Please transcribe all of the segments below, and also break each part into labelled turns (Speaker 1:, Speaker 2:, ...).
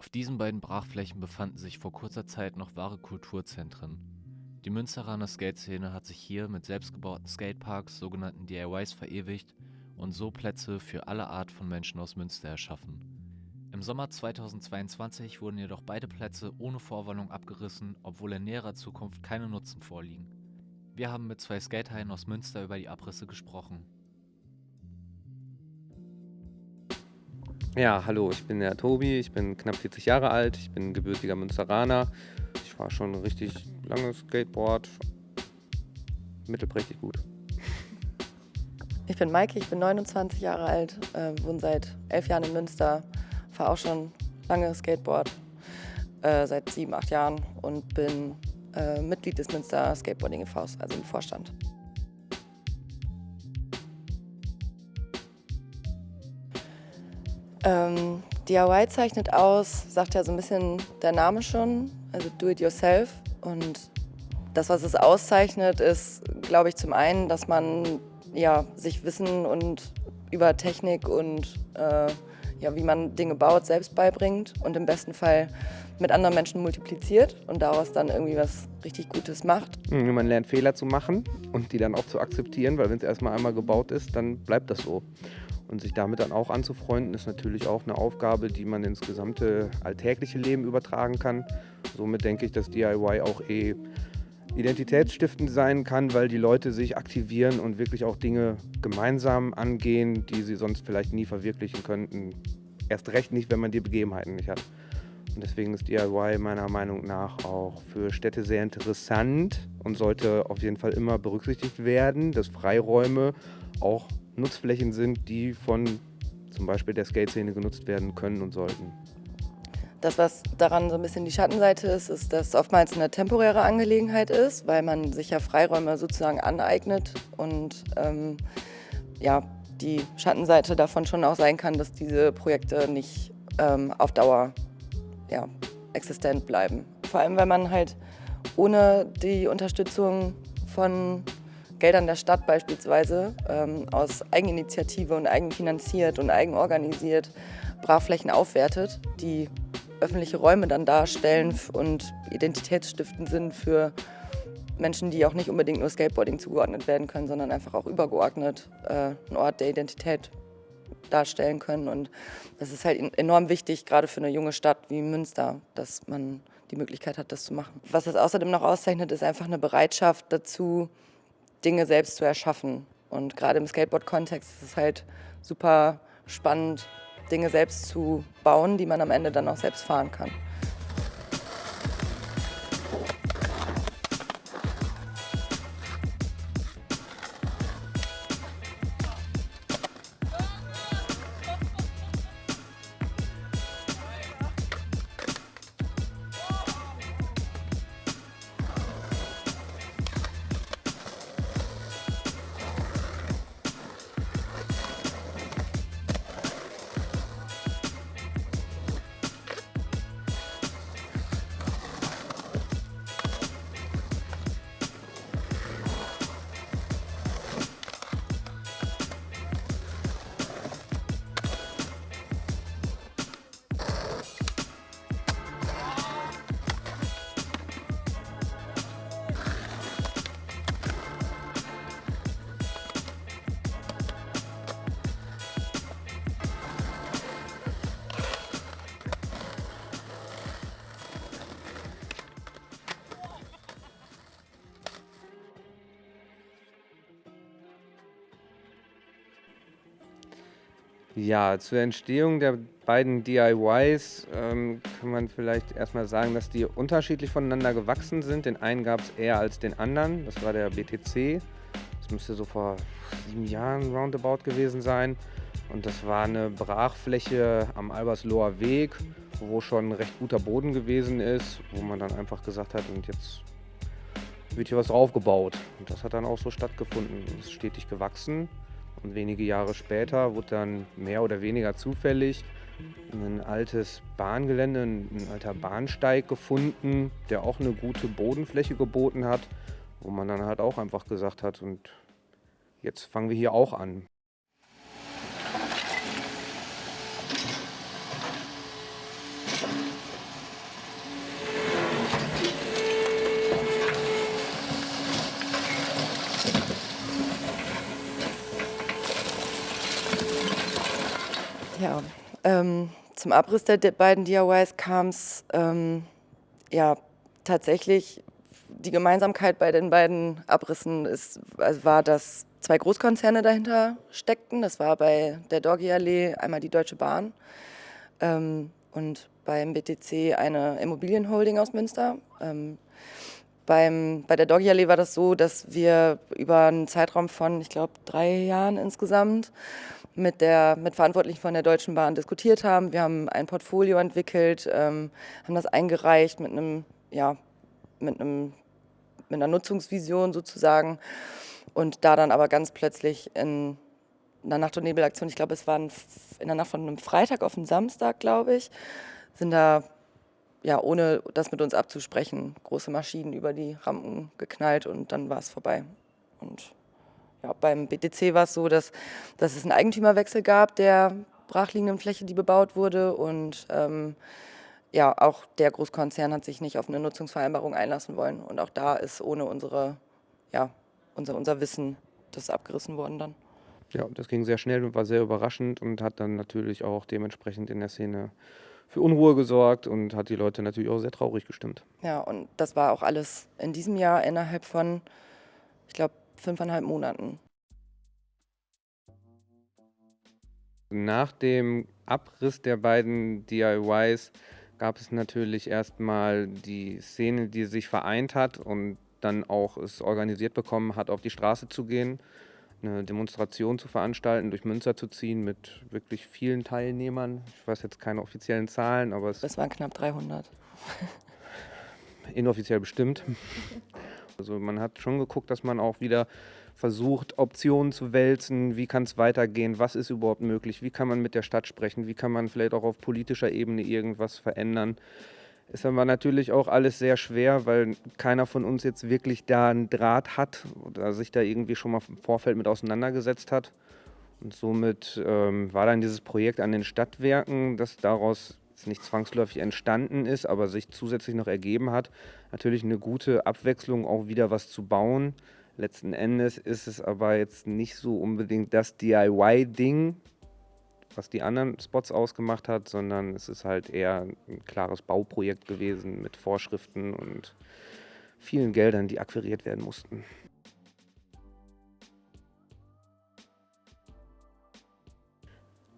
Speaker 1: Auf diesen beiden Brachflächen befanden sich vor kurzer Zeit noch wahre Kulturzentren. Die Münsteraner Skateszene hat sich hier mit selbstgebauten Skateparks, sogenannten DIYs, verewigt und so Plätze für alle Art von Menschen aus Münster erschaffen. Im Sommer 2022 wurden jedoch beide Plätze ohne Vorwarnung abgerissen, obwohl in näherer Zukunft keine Nutzen vorliegen. Wir haben mit zwei Skatehaien aus Münster über die Abrisse gesprochen.
Speaker 2: Ja, hallo, ich bin der Tobi, ich bin knapp 40 Jahre alt, ich bin gebürtiger Münsteraner. Ich fahre schon richtig lange Skateboard, mittelprächtig gut.
Speaker 3: Ich bin Maike, ich bin 29 Jahre alt, äh, wohne seit elf Jahren in Münster, fahre auch schon lange Skateboard, äh, seit sieben, acht Jahren und bin äh, Mitglied des Münster Skateboarding e.V., also im Vorstand. Ähm, DIY zeichnet aus, sagt ja so ein bisschen der Name schon, also do it yourself. Und das, was es auszeichnet, ist, glaube ich, zum einen, dass man ja, sich Wissen und über Technik und äh, ja, wie man Dinge baut, selbst beibringt und im besten Fall mit anderen Menschen multipliziert und daraus dann irgendwie was richtig Gutes macht.
Speaker 2: Hm, man lernt Fehler zu machen und die dann auch zu akzeptieren, weil wenn es erstmal einmal gebaut ist, dann bleibt das so. Und sich damit dann auch anzufreunden, ist natürlich auch eine Aufgabe, die man ins gesamte alltägliche Leben übertragen kann. Somit denke ich, dass DIY auch eh identitätsstiftend sein kann, weil die Leute sich aktivieren und wirklich auch Dinge gemeinsam angehen, die sie sonst vielleicht nie verwirklichen könnten. Erst recht nicht, wenn man die Begebenheiten nicht hat. Und deswegen ist DIY meiner Meinung nach auch für Städte sehr interessant und sollte auf jeden Fall immer berücksichtigt werden, dass Freiräume auch Nutzflächen sind, die von zum Beispiel der Skate-Szene genutzt werden können und sollten.
Speaker 3: Das, was daran so ein bisschen die Schattenseite ist, ist, dass es oftmals eine temporäre Angelegenheit ist, weil man sich ja Freiräume sozusagen aneignet und ähm, ja, die Schattenseite davon schon auch sein kann, dass diese Projekte nicht ähm, auf Dauer ja, existent bleiben. Vor allem, weil man halt ohne die Unterstützung von Geldern der Stadt beispielsweise ähm, aus Eigeninitiative und eigenfinanziert und eigenorganisiert Brachflächen aufwertet, die öffentliche Räume dann darstellen und identitätsstiftend sind für Menschen, die auch nicht unbedingt nur Skateboarding zugeordnet werden können, sondern einfach auch übergeordnet äh, ein Ort der Identität darstellen können. Und das ist halt enorm wichtig, gerade für eine junge Stadt wie Münster, dass man die Möglichkeit hat, das zu machen. Was es außerdem noch auszeichnet, ist einfach eine Bereitschaft dazu, Dinge selbst zu erschaffen. Und gerade im Skateboard-Kontext ist es halt super spannend, Dinge selbst zu bauen, die man am Ende dann auch selbst fahren kann.
Speaker 2: Ja, zur Entstehung der beiden DIYs ähm, kann man vielleicht erstmal sagen, dass die unterschiedlich voneinander gewachsen sind. Den einen gab es eher als den anderen. Das war der BTC. Das müsste so vor sieben Jahren roundabout gewesen sein. Und das war eine Brachfläche am Albersloher Weg, wo schon recht guter Boden gewesen ist, wo man dann einfach gesagt hat, und jetzt wird hier was draufgebaut. Und das hat dann auch so stattgefunden. Ist stetig gewachsen. Und wenige Jahre später wurde dann mehr oder weniger zufällig ein altes Bahngelände, ein alter Bahnsteig gefunden, der auch eine gute Bodenfläche geboten hat, wo man dann halt auch einfach gesagt hat, und jetzt fangen wir hier auch an.
Speaker 3: Thank Ähm, zum Abriss der beiden DIYs kam es ähm, ja tatsächlich, die Gemeinsamkeit bei den beiden Abrissen ist, also war, dass zwei Großkonzerne dahinter steckten. Das war bei der Doggy Allee einmal die Deutsche Bahn ähm, und beim BTC eine Immobilienholding aus Münster. Ähm, beim, bei der Doggy Allee war das so, dass wir über einen Zeitraum von, ich glaube, drei Jahren insgesamt mit, der, mit Verantwortlichen von der Deutschen Bahn diskutiert haben. Wir haben ein Portfolio entwickelt, ähm, haben das eingereicht mit einem, ja, mit einem, mit einer Nutzungsvision sozusagen und da dann aber ganz plötzlich in einer Nacht- und Nebelaktion, ich glaube, es war in der Nacht von einem Freitag auf einen Samstag, glaube ich, sind da ja, ohne das mit uns abzusprechen, große Maschinen über die Rampen geknallt und dann war es vorbei. Und ja, beim BTC war es so, dass, dass es einen Eigentümerwechsel gab der brachliegenden Fläche, die bebaut wurde und ähm, ja, auch der Großkonzern hat sich nicht auf eine Nutzungsvereinbarung einlassen wollen und auch da ist ohne unsere, ja, unser, unser Wissen das abgerissen worden dann.
Speaker 2: Ja, das ging sehr schnell und war sehr überraschend und hat dann natürlich auch dementsprechend in der Szene für Unruhe gesorgt und hat die Leute natürlich auch sehr traurig gestimmt.
Speaker 3: Ja, und das war auch alles in diesem Jahr innerhalb von, ich glaube, fünfeinhalb Monaten.
Speaker 2: Nach dem Abriss der beiden DIYs gab es natürlich erstmal die Szene, die sich vereint hat und dann auch es organisiert bekommen hat, auf die Straße zu gehen eine Demonstration zu veranstalten, durch Münster zu ziehen mit wirklich vielen Teilnehmern. Ich weiß jetzt keine offiziellen Zahlen, aber es.
Speaker 3: Es waren knapp 300.
Speaker 2: Inoffiziell bestimmt. Also man hat schon geguckt, dass man auch wieder versucht, Optionen zu wälzen. Wie kann es weitergehen? Was ist überhaupt möglich? Wie kann man mit der Stadt sprechen? Wie kann man vielleicht auch auf politischer Ebene irgendwas verändern? Ist aber natürlich auch alles sehr schwer, weil keiner von uns jetzt wirklich da einen Draht hat oder sich da irgendwie schon mal im Vorfeld mit auseinandergesetzt hat. Und somit ähm, war dann dieses Projekt an den Stadtwerken, das daraus nicht zwangsläufig entstanden ist, aber sich zusätzlich noch ergeben hat, natürlich eine gute Abwechslung, auch wieder was zu bauen. Letzten Endes ist es aber jetzt nicht so unbedingt das DIY-Ding, was die anderen Spots ausgemacht hat, sondern es ist halt eher ein klares Bauprojekt gewesen mit Vorschriften und vielen Geldern, die akquiriert werden mussten.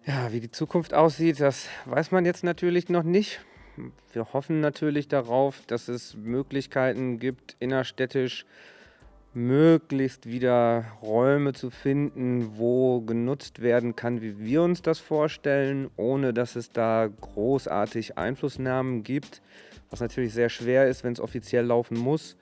Speaker 2: Ja, wie die Zukunft aussieht, das weiß man jetzt natürlich noch nicht. Wir hoffen natürlich darauf, dass es Möglichkeiten gibt, innerstädtisch möglichst wieder Räume zu finden, wo genutzt werden kann, wie wir uns das vorstellen, ohne dass es da großartig Einflussnahmen gibt, was natürlich sehr schwer ist, wenn es offiziell laufen muss.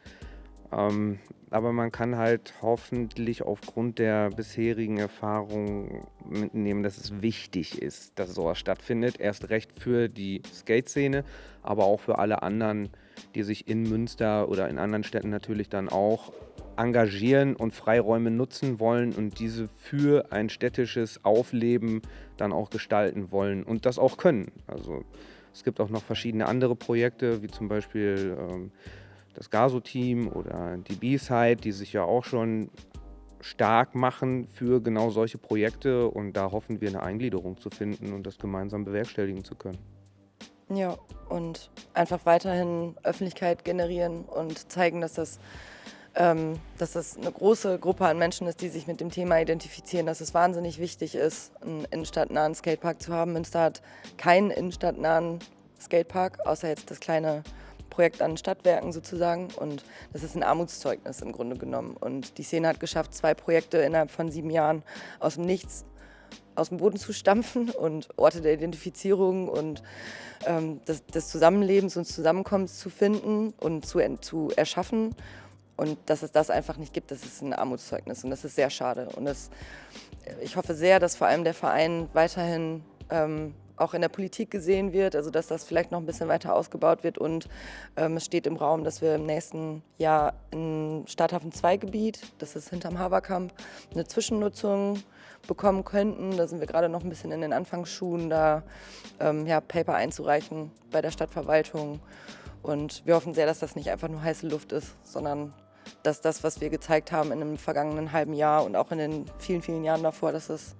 Speaker 2: Ähm, aber man kann halt hoffentlich aufgrund der bisherigen Erfahrung mitnehmen, dass es wichtig ist, dass sowas stattfindet. Erst recht für die Skate-Szene, aber auch für alle anderen, die sich in Münster oder in anderen Städten natürlich dann auch engagieren und Freiräume nutzen wollen und diese für ein städtisches Aufleben dann auch gestalten wollen und das auch können. Also es gibt auch noch verschiedene andere Projekte, wie zum Beispiel ähm, das Gaso-Team oder die B-Side, die sich ja auch schon stark machen für genau solche Projekte und da hoffen wir eine Eingliederung zu finden und das gemeinsam bewerkstelligen zu können.
Speaker 3: Ja, und einfach weiterhin Öffentlichkeit generieren und zeigen, dass das ähm, dass das eine große Gruppe an Menschen ist, die sich mit dem Thema identifizieren, dass es wahnsinnig wichtig ist, einen innenstadtnahen Skatepark zu haben. Münster hat keinen innenstadtnahen Skatepark, außer jetzt das kleine Projekt an Stadtwerken sozusagen. Und das ist ein Armutszeugnis im Grunde genommen. Und die Szene hat geschafft, zwei Projekte innerhalb von sieben Jahren aus dem Nichts aus dem Boden zu stampfen und Orte der Identifizierung und ähm, des, des, Zusammenlebens und Zusammenkommens zu finden und zu, zu erschaffen. Und dass es das einfach nicht gibt, das ist ein Armutszeugnis und das ist sehr schade. Und das, ich hoffe sehr, dass vor allem der Verein weiterhin ähm, auch in der Politik gesehen wird, also dass das vielleicht noch ein bisschen weiter ausgebaut wird. Und ähm, es steht im Raum, dass wir im nächsten Jahr in Stadthafen 2 Gebiet, das ist hinterm Haberkamp, eine Zwischennutzung bekommen könnten. Da sind wir gerade noch ein bisschen in den Anfangsschuhen, da ähm, ja, Paper einzureichen bei der Stadtverwaltung. Und wir hoffen sehr, dass das nicht einfach nur heiße Luft ist, sondern dass das, was wir gezeigt haben in dem vergangenen halben Jahr und auch in den vielen, vielen Jahren davor, dass das,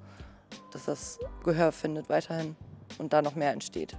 Speaker 3: dass das Gehör findet weiterhin. Und da noch mehr entsteht.